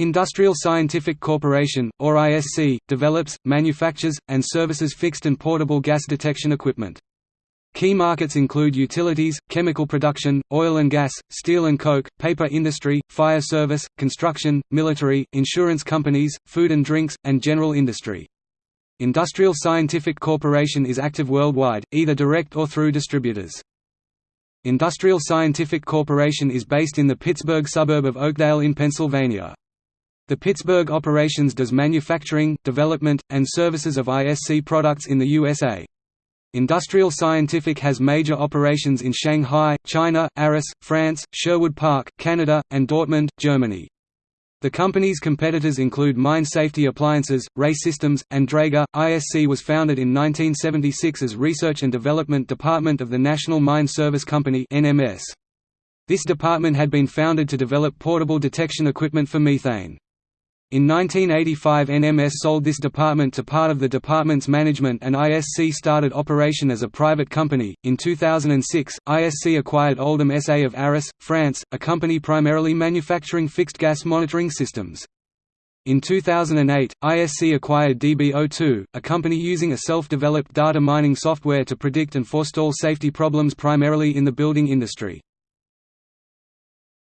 Industrial Scientific Corporation, or ISC, develops, manufactures, and services fixed and portable gas detection equipment. Key markets include utilities, chemical production, oil and gas, steel and coke, paper industry, fire service, construction, military, insurance companies, food and drinks, and general industry. Industrial Scientific Corporation is active worldwide, either direct or through distributors. Industrial Scientific Corporation is based in the Pittsburgh suburb of Oakdale in Pennsylvania. The Pittsburgh operations does manufacturing, development, and services of ISC products in the USA. Industrial Scientific has major operations in Shanghai, China, Arras, France, Sherwood Park, Canada, and Dortmund, Germany. The company's competitors include Mine Safety Appliances, RAE Systems, and Draeger. ISC was founded in 1976 as Research and Development Department of the National Mine Service Company (NMS). This department had been founded to develop portable detection equipment for methane. In 1985 NMS sold this department to part of the department's management and ISC started operation as a private company. In 2006, ISC acquired Oldham SA of Arras, France, a company primarily manufacturing fixed gas monitoring systems. In 2008, ISC acquired DBO2, a company using a self-developed data mining software to predict and forestall safety problems primarily in the building industry.